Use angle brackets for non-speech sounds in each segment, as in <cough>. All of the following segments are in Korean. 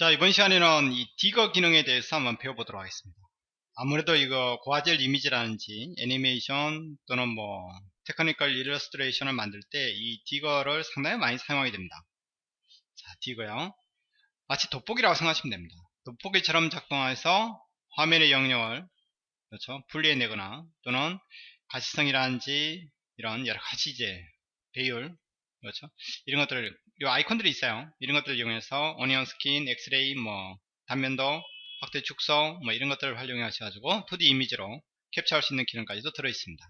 자 이번 시간에는 이 digger 기능에 대해서 한번 배워보도록 하겠습니다. 아무래도 이거 고화질 이미지라든지 애니메이션 또는 뭐 technical 일러스트레이션을 만들 때 이 digger를 상당히 많이 사용하게 됩니다. 자 digger요. 마치 돋보기라고 생각하시면 됩니다. 돋보기처럼 작동해서 화면의 영역을 그렇죠? 분리해내거나 또는 가시성이라든지 이런 여러가지 이제 배율 그렇죠? 이런 것들을 이 아이콘들이 있어요. 이런 것들을 이용해서 onion skin 엑스레이 뭐 단면도 확대 축소 뭐 이런 것들을 활용해 하셔가지고 2D 이미지로 캡처할 수 있는 기능까지도 들어 있습니다.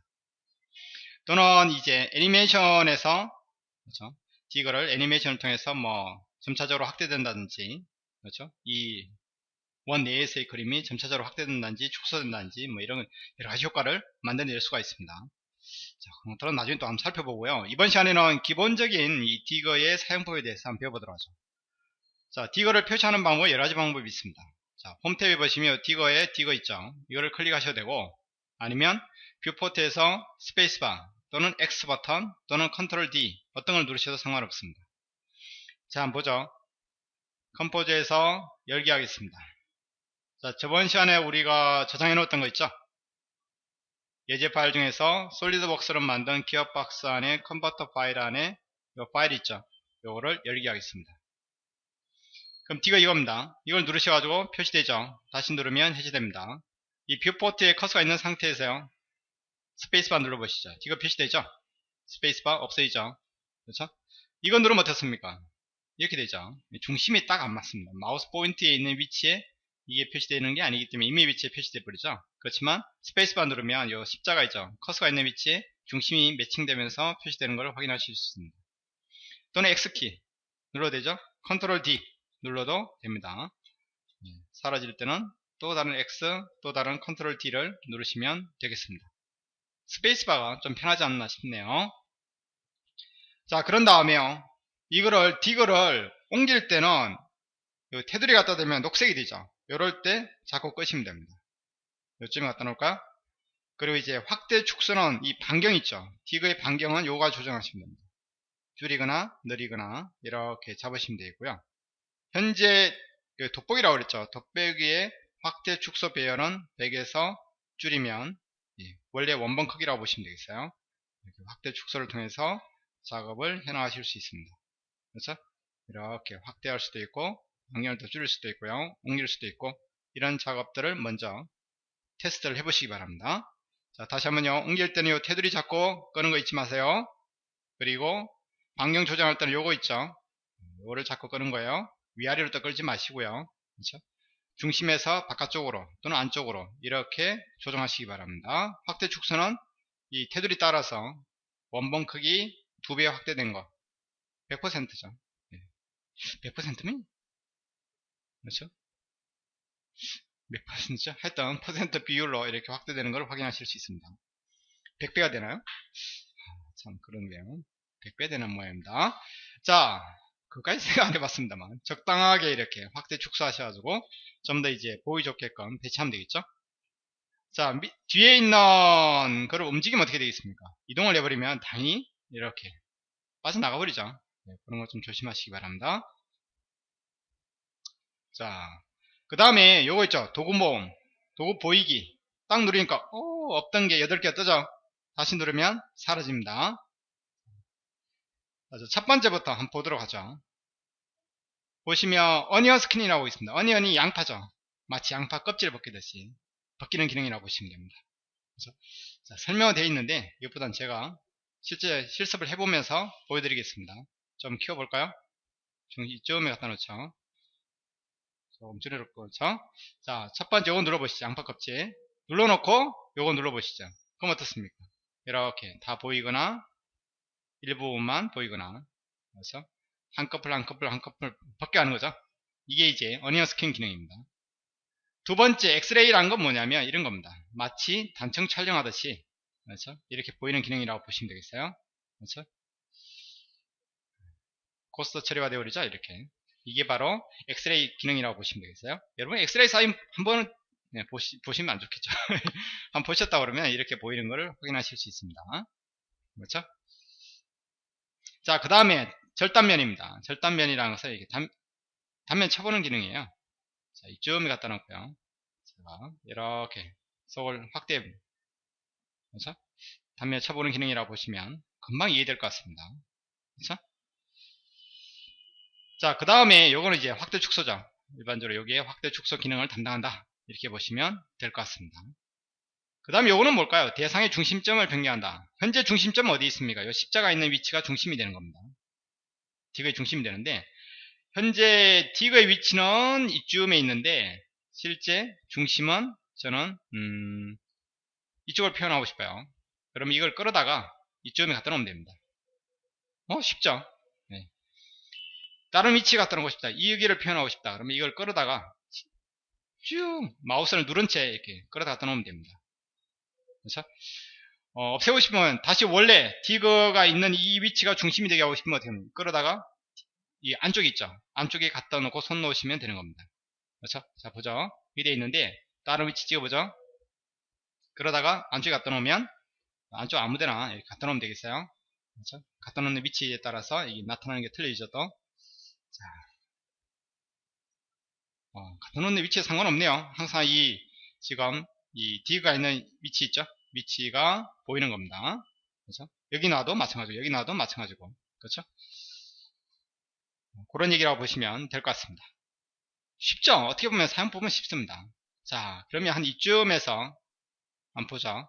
또는 이제 애니메이션에서 그렇죠? 이거를 애니메이션을 통해서 뭐 점차적으로 확대된다든지 그렇죠? 이 원 내에서의 그림이 점차적으로 확대된다든지 축소된다든지 뭐 이런 여러 가지 효과를 만들어낼 수가 있습니다 자, 그것들은 나중에 또 한번 살펴보고요. 이번 시간에는 기본적인 이 digger의 사용법에 대해서 한번 배워보도록 하죠. 자, digger를 표시하는 방법 여러 가지 방법이 있습니다. 자, 홈 탭에 보시면 digger에 digger 있죠. 이거를 클릭하셔도 되고 아니면 viewport에서 스페이스바 또는 X 버튼 또는 컨트롤 D 어떤 걸 누르셔도 상관없습니다. 자, 한번 보죠. 컴포저에서 열기 하겠습니다. 자, 저번 시간에 우리가 저장해 놓았던 거 있죠? 예제 파일 중에서 솔리드웍스로 만든 기어박스 안에 컨버터 파일 안에 이 파일 있죠? 요거를 열기 하겠습니다. 그럼 digger가 이겁니다. 이걸 누르셔가지고 표시되죠? 다시 누르면 해제됩니다. 이 viewport에 커서가 있는 상태에서요. 스페이스바 눌러보시죠. digger가 표시되죠? 스페이스바 없어지죠? 그렇죠? 이거 누르면 어떻습니까? 이렇게 되죠. 중심이 딱 안 맞습니다. 마우스 포인트에 있는 위치에 이게 표시되는 게 아니기 때문에 임의 위치에 표시돼 버리죠. 그렇지만 스페이스바 누르면 요 십자가 있죠. 커서가 있는 위치에 중심이 매칭되면서 표시되는 것을 확인하실 수 있습니다. 또는 X키 눌러도 되죠? 컨트롤 D 눌러도 됩니다. 예, 사라질 때는 또 다른 X 또 다른 컨트롤 D를 누르시면 되겠습니다. 스페이스바가 좀 편하지 않나 싶네요. 자 그런 다음에요. 이거를 digger를 옮길 때는 테두리 갖다 대면 녹색이 되죠 이럴 때 자꾸 끄시면 됩니다. 요쯤에 갖다 놓을까? 그리고 이제 확대 축소는 이 반경 있죠. 디그의 반경은 요가 조정하시면 됩니다. 줄이거나 느리거나 이렇게 잡으시면 되고요. 현재 그 돋보기라고 그랬죠. 돋보기의 확대 축소 배열은 100에서 줄이면 원래 원본 크기라고 보시면 되겠어요. 이렇게 확대 축소를 통해서 작업을 해 나가실 수 있습니다. 그렇죠? 이렇게 확대할 수도 있고 방향을 더 줄일 수도 있고요. 옮길 수도 있고. 이런 작업들을 먼저 테스트를 해 보시기 바랍니다. 자 다시 한번요. 옮길 때는 요 테두리 잡고 끄는 거 잊지 마세요. 그리고 방향 조정할 때는 요거 있죠. 요거를 잡고 끄는 거예요. 위아래로 또 끌지 마시고요. 그렇죠? 중심에서 바깥쪽으로 또는 안쪽으로 이렇게 조정하시기 바랍니다. 확대 축소는 이 테두리 따라서 원본 크기 두배 확대된 거. 100%죠. 100%면 그렇죠? 몇 퍼센트죠? 하여튼 퍼센트 비율로 이렇게 확대되는 걸 확인하실 수 있습니다. 100배가 되나요? 아, 참 그런데요. 100배 되는 모양입니다. 자, 그까지 생각 안 해봤습니다만 적당하게 이렇게 확대 축소하셔가지고 좀 더 이제 보기 좋게끔 배치하면 되겠죠? 자, 미, 뒤에 있는 그걸 움직이면 어떻게 되겠습니까? 이동을 해버리면 당연히 이렇게 빠져나가 버리죠. 네, 그런 거 좀 조심하시기 바랍니다. 자, 그 다음에 요거 있죠. 도구 모음, 도구 보이기. 딱 누르니까, 오, 없던 게 8개가 뜨죠. 다시 누르면 사라집니다. 첫 번째부터 한번 보도록 하죠. 보시면 onion skin이라고 있습니다. onion이 양파죠. 마치 양파 껍질을 벗기듯이 벗기는 기능이라고 보시면 됩니다. 그래서 자, 설명은 되어 있는데 이것보다는 제가 실제 실습을 해보면서 보여드리겠습니다. 좀 키워볼까요? 이쯤에 갖다 놓죠. 줄여놓고 그렇죠? 자 첫 번째 요거 눌러보시죠. 양파 껍질. 눌러놓고 요거 눌러보시죠. 그럼 어떻습니까? 이렇게 다 보이거나 일부분만 보이거나 그래서 한꺼풀 한꺼풀 한꺼풀 벗겨가는 거죠. 이게 이제 onion skin 기능입니다. 두 번째 엑스레이라는 건 뭐냐면 이런 겁니다. 마치 단층 촬영하듯이. 그렇죠 이렇게 보이는 기능이라고 보시면 되겠어요. 그렇죠 ghost 처리가 되어 버리죠 이렇게 이게 바로 엑스레이 기능이라고 보시면 되겠어요 여러분 엑스레이 사진 한번 네, 보시, 보시면 안 좋겠죠 <laughs> 한번 보셨다 그러면 이렇게 보이는 것을 확인하실 수 있습니다 그렇죠 자 그 다음에 절단면입니다 절단면이라는 것은 이렇게 단, 단면 쳐보는 기능이에요. 자, 이쯤에 갖다 놓고요. 자, 이렇게 속을 확대, 그렇죠? 단면 쳐보는 기능이라고 보시면 금방 이해될 것 같습니다. 그렇죠? 자, 그 다음에 요거는 이제 확대 축소죠. 일반적으로 여기에 확대 축소 기능을 담당한다. 이렇게 보시면 될 것 같습니다. 그 다음에 요거는 뭘까요? 대상의 중심점을 변경한다. 현재 중심점은 어디 있습니까? 요 십자가 있는 위치가 중심이 되는 겁니다. 디그의 중심이 되는데 현재 디그의 위치는 이쯤에 있는데 실제 중심은 저는 음, 이쪽을 표현하고 싶어요. 그럼 이걸 끌어다가 이쯤에 갖다 놓으면 됩니다. 어? 쉽죠? 네. 다른 위치 갖다 놓고 싶다. 이 여기를 표현하고 싶다. 그러면 이걸 끌어다가 쭉 마우스를 누른 채 이렇게 끌어다 갖다 놓으면 됩니다. 그렇죠? 어, 없애고 싶으면 다시 원래 디그가 있는 이 위치가 중심이 되게 하고 싶으면 어떻게 하면 끌어다가 이 안쪽에 있죠. 안쪽에 갖다 놓고 손 놓으시면 되는 겁니다. 그렇죠? 자 보죠. 돼 있는데 다른 위치 찍어보죠. 그러다가 안쪽에 갖다 놓으면 안쪽 아무데나 이렇게 갖다 놓으면 되겠어요. 그렇죠? 갖다 놓는 위치에 따라서 이게 나타나는 게 틀려지죠 또. 자, 어, 갖다 놓는 위치에 상관없네요. 항상 이 지금 이 D가 있는 위치 있죠? 위치가 보이는 겁니다. 그렇죠? 여기 놔도 마찬가지고 여기 놔도 마찬가지고 그렇죠? 그런 얘기라고 보시면 될 것 같습니다. 쉽죠? 어떻게 보면 사용 보면 쉽습니다. 자, 그러면 한 이쯤에서 한번 보죠.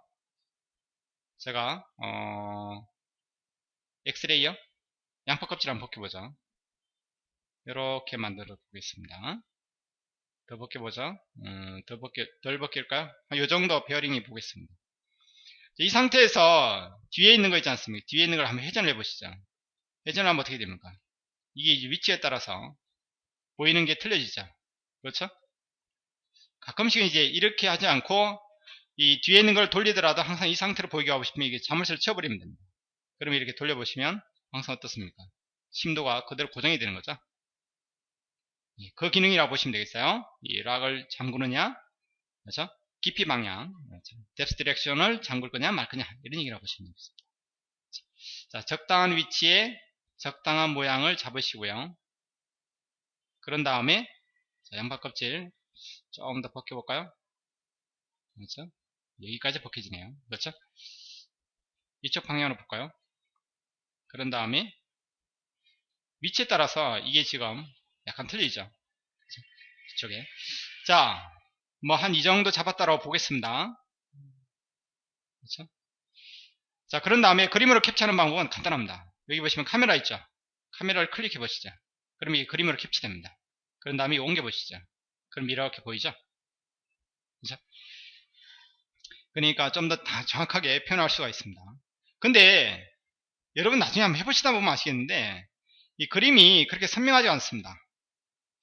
제가 어, 엑스레이어 양파 껍질 한번 벗겨보죠. 이렇게 만들어 보겠습니다. 더 벗겨보죠. 음, 더 벗겨, 덜 벗길까요? 이 정도 벗겨 보겠습니다. 이 상태에서 뒤에 있는 거 있지 않습니까? 뒤에 있는 걸 한번 회전을 해보시죠. 회전을 하면 어떻게 됩니까? 이게 위치에 따라서 보이는 게 틀려지죠. 그렇죠? 가끔씩 이제 이렇게 하지 않고 이 뒤에 있는 걸 돌리더라도 항상 이 상태로 보이게 하고 싶으면 이게 자물쇠를 쳐버리면 됩니다. 그러면 이렇게 돌려보시면 항상 어떻습니까? 심도가 그대로 고정이 되는 거죠. 예, 그 기능이라고 보시면 되겠어요. 이 lock을 잠그느냐, 그렇죠? 깊이 방향, 그렇죠? depth direction을 잠글 거냐 말 거냐 이런 얘기라고 보시면 되겠습니다. 자, 적당한 위치에 적당한 모양을 잡으시고요. 그런 다음에 자, 양파 껍질 조금 더 벗겨볼까요? 그렇죠? 여기까지 벗겨지네요. 그렇죠? 이쪽 방향으로 볼까요? 그런 다음에 위치에 따라서 이게 지금 약간 틀리죠. 이쪽에 자, 뭐 한 이 정도 잡았다라고 보겠습니다. 그렇죠? 자, 그런 다음에 그림으로 캡처하는 방법은 간단합니다. 여기 보시면 카메라 있죠. 카메라를 클릭해 보시죠. 그럼 이게 그림으로 캡처됩니다. 그런 다음에 옮겨 보시죠. 그럼 이렇게 보이죠? 그죠? 그러니까 좀 더 정확하게 표현할 수가 있습니다. 근데 여러분 나중에 한번 해보시다 보면 아시겠는데 이 그림이 그렇게 선명하지 않습니다.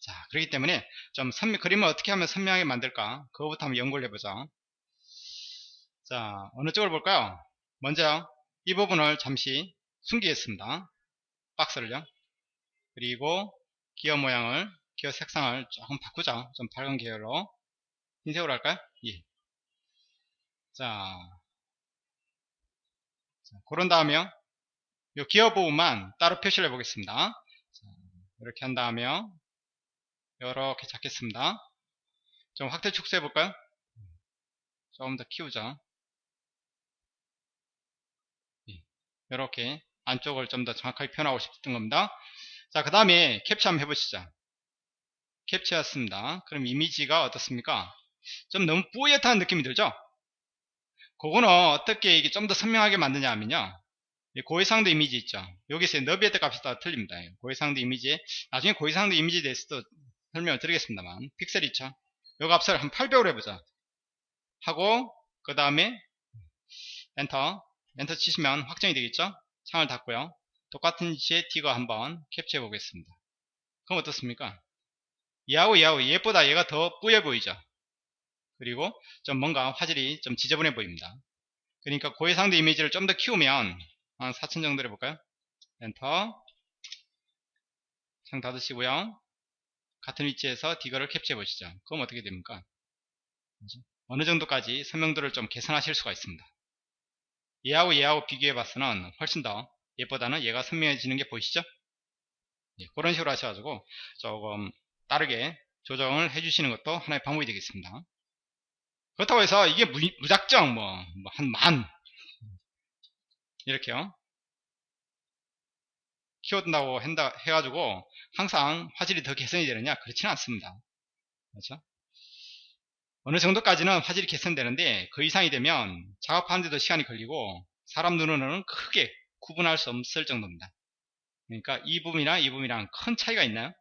자, 그렇기 때문에 좀 선명, 그림을 어떻게 하면 선명하게 만들까? 그거부터 한번 연구를 해보죠. 자, 어느 쪽을 볼까요? 먼저 이 부분을 잠시 숨기겠습니다. 박스를요. 그리고 기어 모양을, 기어 색상을 조금 바꾸죠. 좀 밝은 계열로. 흰색으로 할까요? 예. 자, 자 그런 다음에요. 이 기어 부분만 따로 표시를 해보겠습니다. 자, 이렇게 한 다음에 이렇게 잡겠습니다. 좀 확대 축소해 볼까요? 조금 더 키우죠. 이렇게 안쪽을 좀 더 정확하게 표현하고 싶은 겁니다. 자, 그 다음에 캡처 한번 해보시죠. 캡처였습니다. 그럼 이미지가 어떻습니까? 좀 너무 뿌옇다는 느낌이 들죠? 그거는 어떻게 이게 좀 더 선명하게 만드냐 하면요. 고해상도 이미지 있죠. 여기서 너비에트 값이 다 틀립니다. 고해상도 이미지. 나중에 고해상도 이미지에 대해서도 설명을 드리겠습니다만. 픽셀 있죠. 요 값을 한 800으로 해보자. 하고, 그 다음에 enter. Enter 치시면 확정이 되겠죠? 창을 닫고요. 똑같은 위치에 두고 한번 캡처해 보겠습니다. 그럼 어떻습니까? 얘하고 얘하고 얘보다 얘가 더 뿌여 보이죠? 그리고 좀 뭔가 화질이 좀 지저분해 보입니다. 그러니까 고해상도 이미지를 좀 더 키우면 한 4000 정도 해볼까요? 엔터 창 닫으시고요. 같은 위치에서 디거를 캡처해 보시죠. 그럼 어떻게 됩니까? 어느 정도까지 선명도를 좀 개선하실 수가 있습니다. 얘하고 얘하고 비교해 봤으면 훨씬 더 얘보다는 얘가 선명해지는 게 보이시죠? 예, 그런 식으로 하셔가지고 조금 따르게 조정을 해주시는 것도 하나의 방법이 되겠습니다. 그렇다고 해서 이게 무, 작정 뭐, 뭐 한 만 이렇게요. 키워둔다고 한다, 해가지고 항상 화질이 더 개선이 되느냐 그렇지는 않습니다. 그렇죠? 어느 정도까지는 화질이 개선되는데 그 이상이 되면 작업하는데도 시간이 걸리고 사람 눈으로는 크게 구분할 수 없을 정도입니다. 그러니까 이 부분이랑 이 부분이랑 큰 차이가 있나요?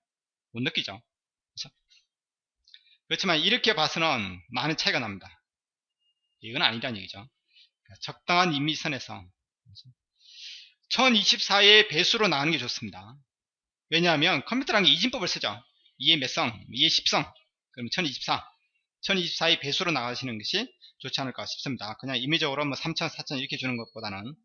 못 느끼죠. 그렇죠? 그렇지만 이렇게 봐서는 많은 차이가 납니다. 이건 아니란 얘기죠. 그러니까 적당한 임미선에서 1024의 배수로 나가는 게 좋습니다. 왜냐하면 컴퓨터라는 게 이진법을 쓰죠. 2의 몇 성, 2의 10성, 그러면 1024. 1024의 배수로 나가시는 것이 좋지 않을까 싶습니다. 그냥 임의적으로 뭐 3000, 4000 이렇게 주는 것보다는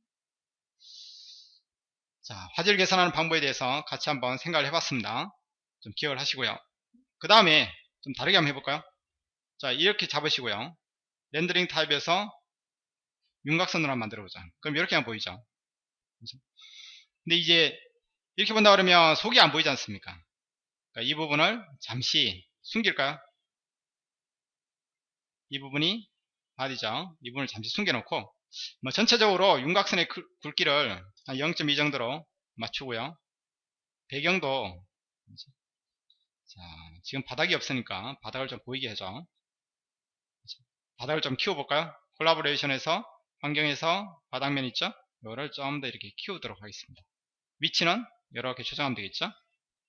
자 화질 개선하는 방법에 대해서 같이 한번 생각을 해봤습니다. 좀 기억을 하시고요. 그 다음에 좀 다르게 한번 해볼까요? 자 이렇게 잡으시고요. 렌더링 타입에서 윤곽선으로 한번 만들어보자. 그럼 이렇게 한번 보이죠? 그렇죠? 근데 이제 이렇게 본다 그러면 속이 안 보이지 않습니까? 그러니까 이 부분을 잠시 숨길까요? 이 부분이 바디죠. 이 부분을 잠시 숨겨놓고 뭐 전체적으로 윤곽선의 굵기를 한0.2 정도로 맞추고요. 배경도 자, 지금 바닥이 없으니까 바닥을 좀 보이게 해줘. 바닥을 좀 키워볼까요? 콜라보레이션에서 환경에서 바닥면 있죠? 이거를 좀 더 이렇게 키우도록 하겠습니다. 위치는 이렇게 조정하면 되겠죠?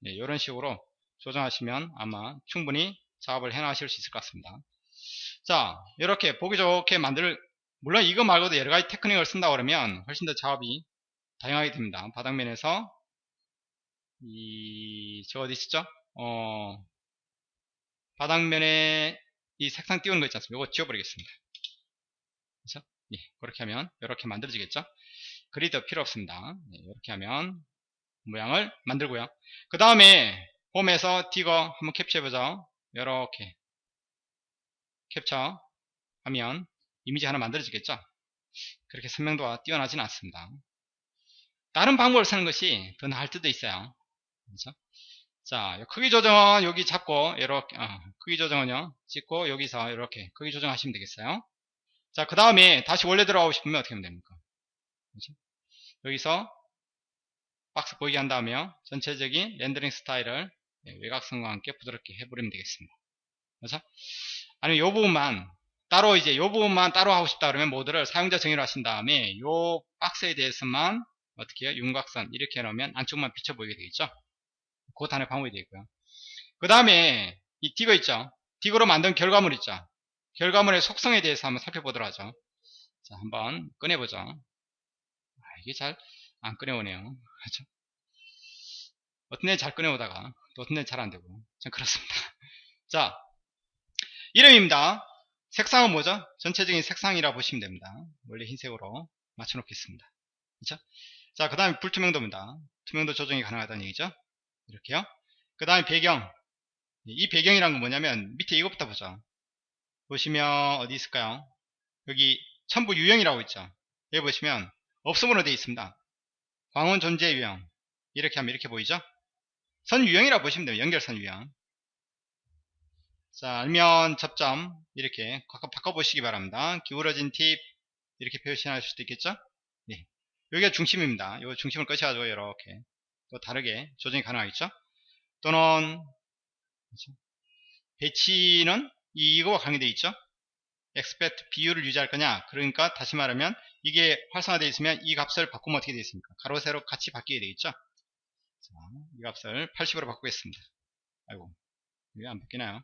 네, 이런 식으로 조정하시면 아마 충분히 작업을 해나가실 수 있을 것 같습니다. 자 이렇게 보기 좋게 만들 물론 이거 말고도 여러 가지 테크닉을 쓴다 그러면 훨씬 더 작업이 다양하게 됩니다 바닥면에서 이 저 어디 있었죠 어 바닥면에 이 색상 띄우는 거 있지 않습니까 이거 지워버리겠습니다 그렇죠? 예, 그렇게 하면 이렇게 만들어지겠죠 그리드 필요 없습니다. 네, 이렇게 하면 모양을 만들고요. 그 다음에 홈에서 디거 한번 캡처해보죠. 이렇게 캡처 하면 이미지 하나 만들어지겠죠? 그렇게 선명도가 뛰어나진 않습니다. 다른 방법을 쓰는 것이 더 나을 때도 있어요. 그렇죠? 자 크기 조정은 여기 잡고 이렇게 어, 크기 조정은요 찍고 여기서 이렇게 크기 조정하시면 되겠어요. 자 그 다음에 다시 원래 들어가고 싶으면 어떻게 하면 됩니까? 그렇죠? 여기서 박스 보이게 한 다음에 전체적인 렌더링 스타일을 외곽선과 함께 부드럽게 해버리면 되겠습니다. 그렇죠? 아니면 이 부분만 따로 이제 이 부분만 따로 하고 싶다 그러면 모드를 사용자 정의를 하신 다음에 이 박스에 대해서만 어떻게 해요? 윤곽선 이렇게 해놓으면 안쪽만 비쳐 보이게 되겠죠? 그것 하나의 방법이 되고요. 그 다음에 이 디거 있죠? 디거로 만든 결과물 있죠? 결과물의 속성에 대해서 한번 살펴보도록 하죠. 자 한번 꺼내보죠. 아, 이게 잘 안 꺼내오네요 그렇죠? 어떤 애 잘 꺼내오다가 또 어떤 애는 잘 안되고 참 그렇습니다 <laughs> 자 이름입니다. 색상은 뭐죠? 전체적인 색상이라 보시면 됩니다. 원래 흰색으로 맞춰 놓겠습니다. 그렇죠? 자, 그 다음에 불투명도입니다. 투명도 조정이 가능하다는 얘기죠. 이렇게요. 그 다음에 배경. 이 배경이란 건 뭐냐면 밑에 이것부터 보죠. 보시면 어디 있을까요? 여기 첨부 유형이라고 있죠. 여기 보시면 없음으로 되어 있습니다. 광원 존재 유형. 이렇게 하면 이렇게 보이죠? 선 유형이라고 보시면 돼요. 연결선 유형. 자, 알면 접점 이렇게 바꿔보시기 바랍니다. 기울어진 팁 이렇게 표시할 수도 있겠죠? 네. 여기가 중심입니다. 이 중심을 꺼셔가지고 이렇게 또 다르게 조정이 가능하겠죠? 또는? 배치는 이거와 관계되어 있죠? expect 비율을 유지할 거냐? 그러니까 다시 말하면 이게 활성화되어 있으면 이 값을 바꾸면 어떻게 되어 있습니까? 가로 세로 같이 바뀌게 되겠죠? 자, 이 값을 80으로 바꾸겠습니다. 아이고, 이게 안 바뀌나요?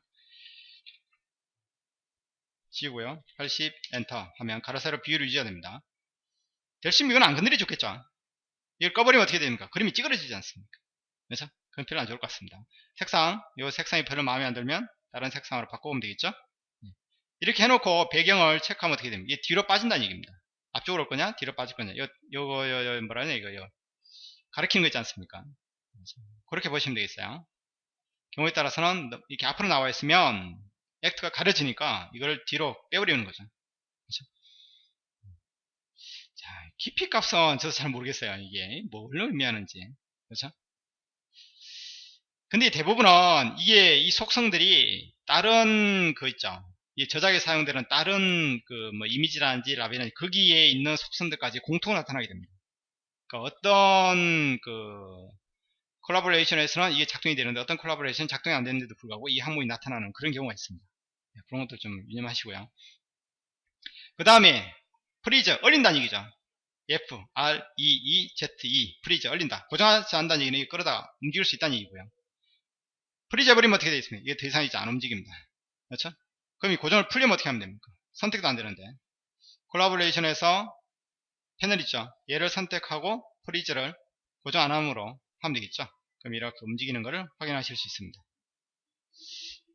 지우고요. 80 엔터 하면 가로 세로 비율을 유지해야 됩니다. 대신 이건 안 건드려 좋겠죠. 이걸 꺼버리면 어떻게 됩니까? 그림이 찌그러지지 않습니까? 그래서 그건 별로 안 좋을 것 같습니다. 색상, 이 색상이 별로 마음에 안 들면 다른 색상으로 바꿔보면 되겠죠? 네. 이렇게 해놓고 배경을 체크하면 어떻게 됩니까? 이게 뒤로 빠진다는 얘기입니다. 앞쪽으로 올 거냐? 뒤로 빠질 거냐? 요, 요거, 요, 요, 뭐라냐, 이거, 요. 가리키는 거 있지 않습니까? 그렇게 보시면 되겠어요. 경우에 따라서는 이렇게 앞으로 나와 있으면 액트가 가려지니까 이걸 뒤로 빼버리는 거죠. 그렇죠? 자, 깊이 값은 저도 잘 모르겠어요. 이게 뭘 의미하는지. 그렇죠? 근데 대부분은 이게 이 속성들이 다른 그 있죠. 이 저작에 사용되는 다른 그 뭐 이미지라든지 라벨은 거기에 있는 속성들까지 공통으로 나타나게 됩니다. 그러니까 어떤 그 collaboration에서는 이게 작동이 되는데 어떤 콜라보레이션 작동이 안 되는데도 불구하고 이 항목이 나타나는 그런 경우가 있습니다. 네, 그런 것도 좀 유념하시고요. 그 다음에 freeze 얼린다는 얘기죠. F, R, E, E, Z, E freeze 얼린다. 고정하지 않는다는 얘기는 끌어다 움직일 수 있다는 얘기고요. freeze 해버리면 어떻게 되겠습니까? 이게 더 이상 이제 안 움직입니다. 그렇죠? 그럼 이 고정을 풀리면 어떻게 하면 됩니까? 선택도 안 되는데. collaboration에서 패널 있죠? 얘를 선택하고 freeze를 고정 안 함으로 하면 되겠죠? 그럼 이렇게 움직이는 것을 확인하실 수 있습니다.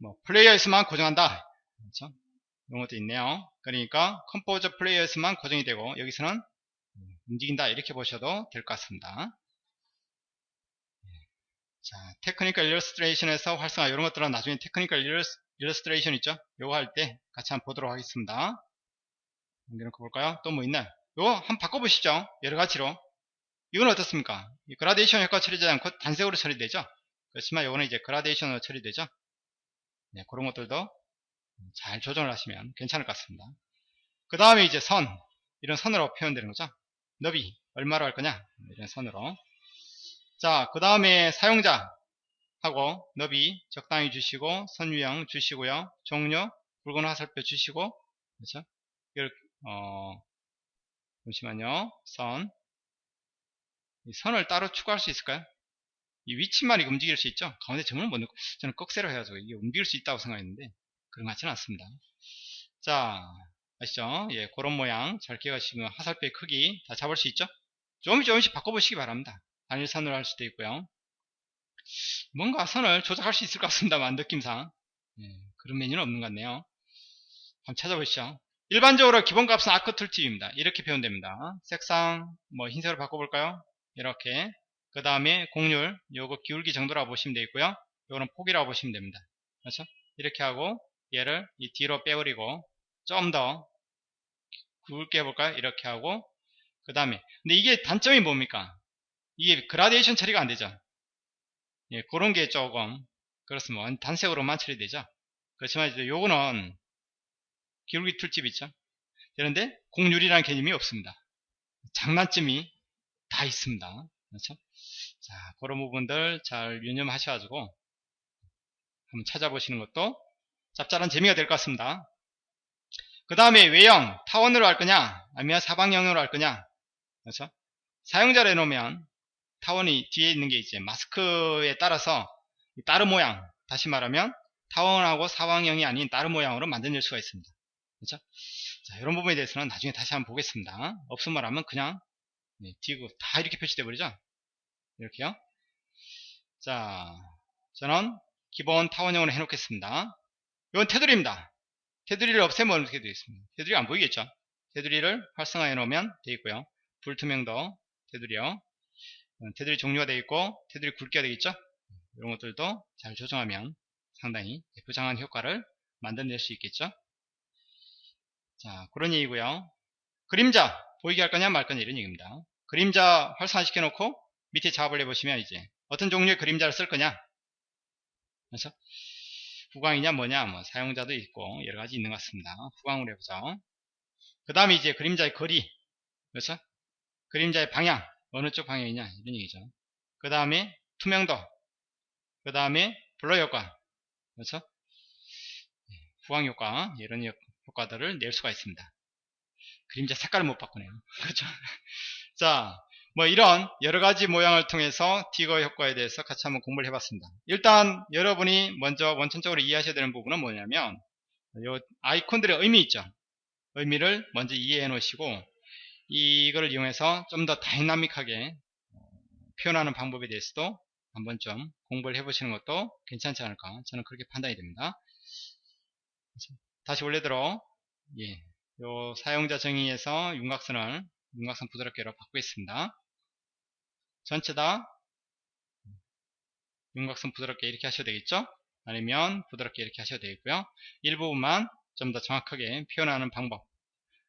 뭐 플레이어에서만 고정한다. 그렇죠? 이런 것도 있네요. 그러니까 Composer 플레이어에서만 고정이 되고 여기서는 움직인다 이렇게 보셔도 될 것 같습니다. 자, technical illustration에서 활성화 이런 것들은 나중에 technical illus tration 있죠? 요거 할 때 같이 한번 보도록 하겠습니다. 연결놓고 볼까요? 또 뭐 있나요? 요거 한번 바꿔보시죠. 여러 가지로. 이건 어떻습니까? 이 그라데이션 효과 처리되지 않고 단색으로 처리되죠? 그렇지만 요거는 이제 그라데이션으로 처리되죠? 네, 그런 것들도 잘 조정을 하시면 괜찮을 것 같습니다. 그 다음에 이제 선. 이런 선으로 표현되는 거죠. 너비. 얼마로 할 거냐? 이런 선으로. 자, 그 다음에 사용자 하고 너비 적당히 주시고 선 유형 주시고요. 종료 붉은 화살표 주시고 그렇죠? 이렇게 어 잠시만요. 선. 이 선을 따로 추가할 수 있을까요? 이 위치만 이 움직일 수 있죠? 가운데 점을 못 넣고 저는 꺽쇠로 해가지고 이게 움직일 수 있다고 생각했는데 그런 것 같지는 않습니다. 자 아시죠? 예, 그런 모양 잘 기억하시면 화살표의 크기 다 잡을 수 있죠? 조금씩 조금씩 바꿔보시기 바랍니다. 단일선으로 할 수도 있고요. 뭔가 선을 조작할 수 있을 것 같습니다만 느낌상 예, 그런 메뉴는 없는 것 같네요. 한번 찾아보시죠. 일반적으로 기본값은 아크 툴팁입니다. 이렇게 표현됩니다. 색상 뭐 흰색으로 바꿔볼까요? 이렇게 그 다음에 공률 요거 기울기 정도라고 보시면 되겠고요. 요거는 폭이라고 보시면 됩니다. 그렇죠? 이렇게 하고 얘를 이 뒤로 빼버리고 좀 더 굵게 해볼까요? 이렇게 하고 그 다음에 근데 이게 단점이 뭡니까? 이게 그라데이션 처리가 안 되죠. 예, 그런 게 조금 그렇습니다. 단색으로만 처리되죠. 그렇지만 이제 요거는 기울기 툴집 있죠. 그런데 공률이라는 개념이 없습니다. 장난점이 다 있습니다. 그렇죠? 자, 그런 부분들 잘 유념하셔가지고 한번 찾아보시는 것도 짭짤한 재미가 될 것 같습니다. 그 다음에 외형, 타원으로 할 거냐, 아니면 사방형으로 할 거냐. 그렇죠? 사용자를 해놓으면 타원이 뒤에 있는 게 이제 마스크에 따라서 다른 모양, 다시 말하면 타원하고 사방형이 아닌 다른 모양으로 만들어낼 수가 있습니다. 그렇죠? 자, 이런 부분에 대해서는 나중에 다시 한번 보겠습니다. 없음 말하면 그냥 네, 디귿 다 이렇게 표시돼 버리죠. 이렇게요. 자, 저는 기본 타원형으로 해놓겠습니다. 이건 테두리입니다. 테두리를 없애면 어떻게 되겠습니까? 테두리 안 보이겠죠? 테두리를 활성화해 놓으면 되겠고요. 불투명도 테두리요. 테두리 종류가 되겠고 테두리 굵기가 되겠죠? 이런 것들도 잘 조정하면 상당히 부장한 효과를 만들어낼 수 있겠죠? 자, 그런 얘기고요. 그림자 보이게 할 거냐 말 거냐 이런 얘기입니다. 그림자 활성화 시켜 놓고 밑에 작업을 해보시면 이제 어떤 종류의 그림자를 쓸 거냐 그래서 후광이냐 뭐냐 뭐 사용자도 있고 여러 가지 있는 것 같습니다. 후광으로 해보죠. 그 다음에 이제 그림자의 거리 그렇죠? 그림자의 방향 어느 쪽 방향이냐 이런 얘기죠. 그 다음에 투명도 그 다음에 블러 효과 그렇죠? 후광 효과 이런 효과들을 낼 수가 있습니다. 그림자 색깔을 못 바꾸네요. <laughs> 그렇죠? 자, 뭐 이런 여러가지 모양을 통해서 디거 효과에 대해서 같이 한번 공부를 해봤습니다. 일단 여러분이 먼저 원천적으로 이해하셔야 되는 부분은 뭐냐면 요 아이콘들의 의미 있죠. 의미를 먼저 이해해 놓으시고 이거를 이용해서 좀 더 다이나믹하게 표현하는 방법에 대해서도 한번 좀 공부를 해보시는 것도 괜찮지 않을까 저는 그렇게 판단이 됩니다. 다시 원래대로 예, 요 사용자 정의에서 윤곽선을 윤곽선 부드럽게로 바꾸겠습니다. 전체 다 윤곽선 부드럽게 이렇게 하셔도 되겠죠? 아니면 부드럽게 이렇게 하셔도 되겠고요. 일부분만 좀 더 정확하게 표현하는 방법.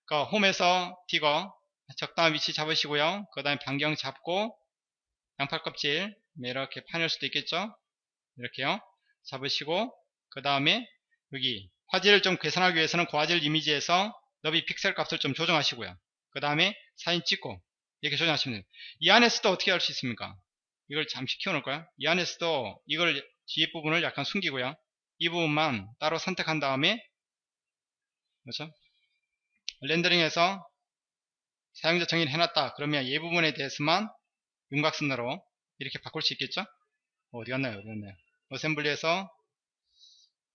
그러니까 홈에서 디거 적당한 위치 잡으시고요. 그 다음에 반경 잡고 양팔 껍질 이렇게 파낼 수도 있겠죠? 이렇게요. 잡으시고 그 다음에 여기 화질을 좀 개선하기 위해서는 고화질 이미지에서 너비 픽셀 값을 좀 조정하시고요. 그 다음에 사진 찍고 이렇게 조정하시면 돼요. 이 안에서도 어떻게 할 수 있습니까? 이걸 잠시 키워놓을까요? 이 안에서도 이걸 뒤에 부분을 약간 숨기고요. 이 부분만 따로 선택한 다음에 그렇죠? 렌더링해서 사용자 정의를 해놨다. 그러면 이 부분에 대해서만 윤곽선으로 이렇게 바꿀 수 있겠죠? 어디 갔나요? 어디 갔나요? assembly에서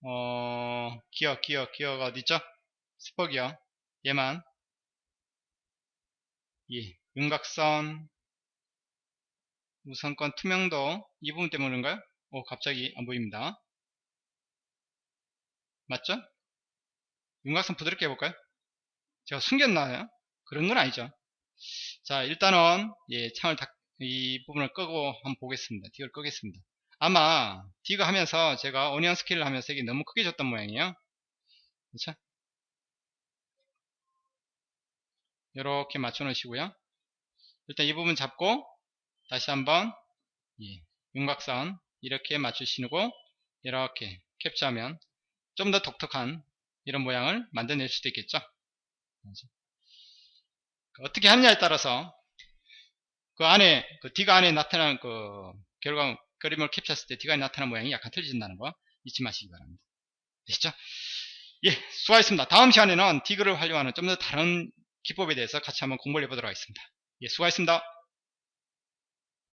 어 기어 기어 기어가 어디 있죠? spur gear 얘만 예 윤곽선 우선권 투명도 이 부분 때문인가요? 오 갑자기 안 보입니다. 맞죠? 윤곽선 부드럽게 해볼까요? 제가 숨겼나요? 그런 건 아니죠. 자 일단은 예 창을 닫, 이 부분을 끄고 한번 보겠습니다. 딕을 끄겠습니다. 아마 디그 하면서 제가 오니언 스케일을 하면서 이게 너무 크게 줬던 모양이에요. 그렇죠? 이렇게 맞춰 놓으시고요. 일단 이 부분 잡고 다시 한번 예, 윤곽선 이렇게 맞추시고 이렇게 캡처하면 좀 더 독특한 이런 모양을 만들어낼 수도 있겠죠. 그렇죠? 어떻게 하느냐에 따라서 그 안에 그 D가 안에 나타나는 그 결과 그림을 캡처했을 때 D가 나타나는 모양이 약간 틀려진다는 거 잊지 마시기 바랍니다. 되시죠? 예, 수고하셨습니다. 다음 시간에는 디그를 활용하는 좀 더 다른 기법에 대해서 같이 한번 공부를 해보도록 하겠습니다. 예, 수고하셨습니다.